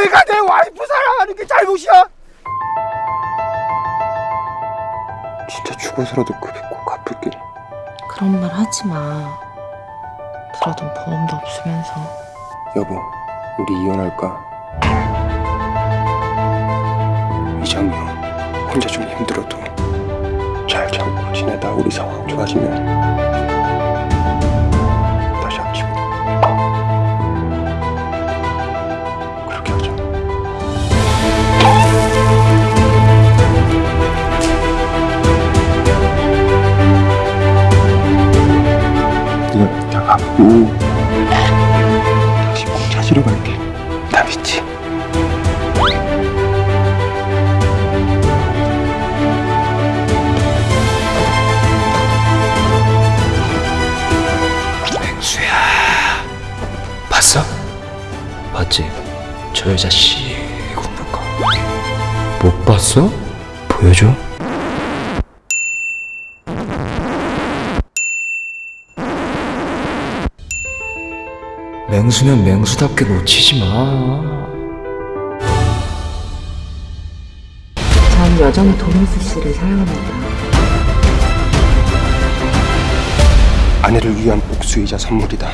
내가 내 와이프 사랑하는 게 잘못이야? 진짜 죽어서라도 그게 꼭 갚을게. 그런 말 하지 마. 들어둔 보험도 없으면서. 여보, 우리 이혼할까? 이장이 형, 혼자 좀 힘들어도 잘 참고 지내다 우리 상황 좋아지면 갚고 다시 꼭 찾으러 갈게. 나 믿지? 맹수야 봤어? 봤지? 저 여자 씨 굽는 거못 봤어? 보여줘 맹수면 맹수답게 놓치지 마 전 여전히 도미스 씨를 사랑합니다. 아내를 위한 복수이자 선물이다.